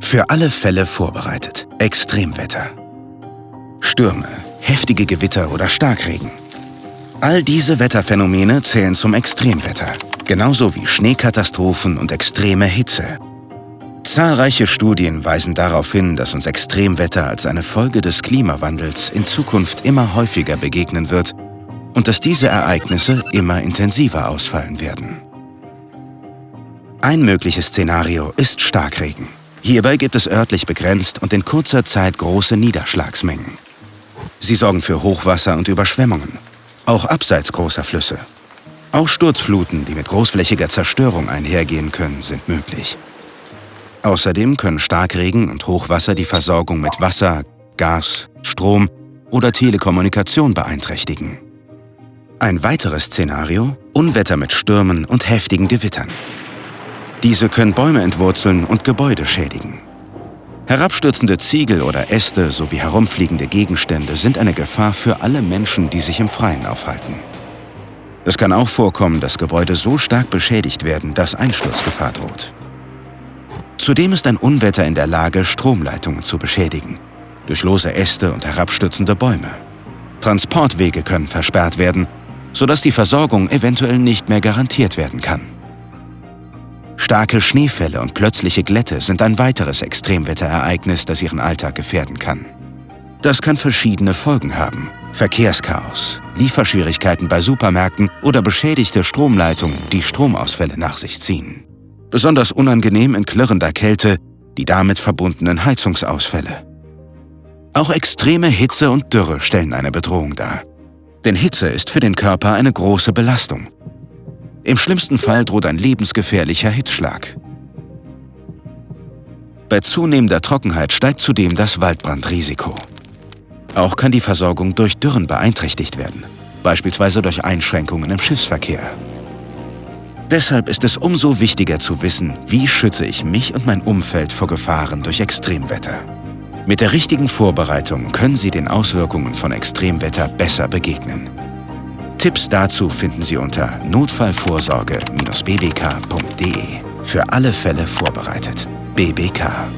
Für alle Fälle vorbereitet. Extremwetter. Stürme, heftige Gewitter oder Starkregen. All diese Wetterphänomene zählen zum Extremwetter, genauso wie Schneekatastrophen und extreme Hitze. Zahlreiche Studien weisen darauf hin, dass uns Extremwetter als eine Folge des Klimawandels in Zukunft immer häufiger begegnen wird und dass diese Ereignisse immer intensiver ausfallen werden. Ein mögliches Szenario ist Starkregen. Hierbei gibt es örtlich begrenzt und in kurzer Zeit große Niederschlagsmengen. Sie sorgen für Hochwasser und Überschwemmungen, auch abseits großer Flüsse. Auch Sturzfluten, die mit großflächiger Zerstörung einhergehen können, sind möglich. Außerdem können Starkregen und Hochwasser die Versorgung mit Wasser, Gas, Strom oder Telekommunikation beeinträchtigen. Ein weiteres Szenario – Unwetter mit Stürmen und heftigen Gewittern. Diese können Bäume entwurzeln und Gebäude schädigen. Herabstürzende Ziegel oder Äste sowie herumfliegende Gegenstände sind eine Gefahr für alle Menschen, die sich im Freien aufhalten. Es kann auch vorkommen, dass Gebäude so stark beschädigt werden, dass Einsturzgefahr droht. Zudem ist ein Unwetter in der Lage, Stromleitungen zu beschädigen, durch lose Äste und herabstürzende Bäume. Transportwege können versperrt werden, sodass die Versorgung eventuell nicht mehr garantiert werden kann. Starke Schneefälle und plötzliche Glätte sind ein weiteres Extremwetterereignis, das Ihren Alltag gefährden kann. Das kann verschiedene Folgen haben. Verkehrschaos, Lieferschwierigkeiten bei Supermärkten oder beschädigte Stromleitungen, die Stromausfälle nach sich ziehen. Besonders unangenehm in klirrender Kälte die damit verbundenen Heizungsausfälle. Auch extreme Hitze und Dürre stellen eine Bedrohung dar. Denn Hitze ist für den Körper eine große Belastung im schlimmsten Fall droht ein lebensgefährlicher Hitzschlag. Bei zunehmender Trockenheit steigt zudem das Waldbrandrisiko. Auch kann die Versorgung durch Dürren beeinträchtigt werden, beispielsweise durch Einschränkungen im Schiffsverkehr. Deshalb ist es umso wichtiger zu wissen, wie schütze ich mich und mein Umfeld vor Gefahren durch Extremwetter. Mit der richtigen Vorbereitung können Sie den Auswirkungen von Extremwetter besser begegnen. Tipps dazu finden Sie unter notfallvorsorge-bbk.de. Für alle Fälle vorbereitet. BBK